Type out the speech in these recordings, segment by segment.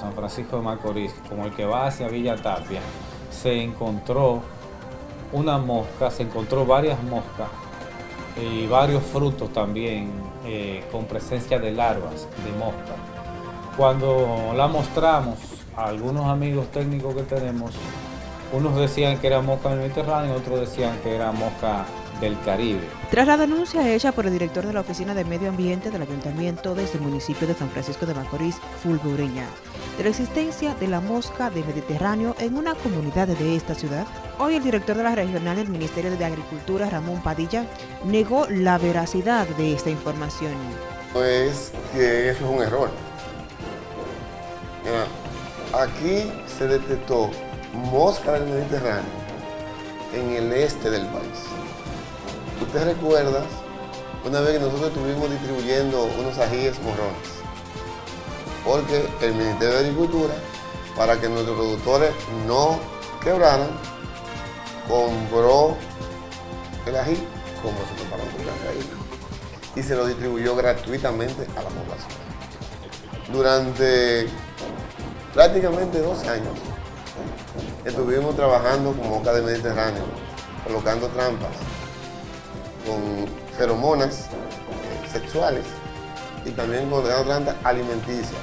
San Francisco de Macorís, como el que va hacia Villa Tapia, se encontró una mosca, se encontró varias moscas y varios frutos también eh, con presencia de larvas de mosca. Cuando la mostramos a algunos amigos técnicos que tenemos, unos decían que era mosca del Mediterráneo, otros decían que era mosca del Caribe. Tras la denuncia hecha por el director de la Oficina de Medio Ambiente del Ayuntamiento de este municipio de San Francisco de Macorís, Fulvio Ureña, de la existencia de la mosca del Mediterráneo en una comunidad de esta ciudad, hoy el director de la regional del Ministerio de Agricultura, Ramón Padilla, negó la veracidad de esta información. Es que eso es un error. aquí se detectó mosca del Mediterráneo en el este del país. Usted recuerda una vez que nosotros estuvimos distribuyendo unos ajíes morrones, porque el Ministerio de Agricultura, para que nuestros productores no quebraran, compró el ají como se preparó por la y se lo distribuyó gratuitamente a la población. Durante prácticamente 12 años estuvimos trabajando con moca de Mediterráneo, colocando trampas con feromonas eh, sexuales y también con trampas alimenticias.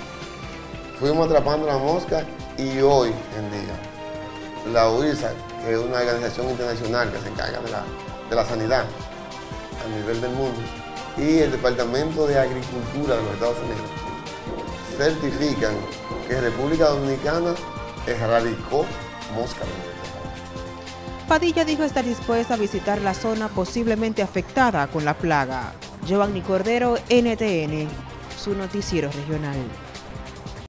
Fuimos atrapando la mosca y hoy en día la UISA, que es una organización internacional que se encarga de la, de la sanidad a nivel del mundo, y el Departamento de Agricultura de los Estados Unidos certifican que República Dominicana erradicó mosca Padilla dijo estar dispuesta a visitar la zona posiblemente afectada con la plaga. Giovanni Cordero, NTN, su noticiero regional.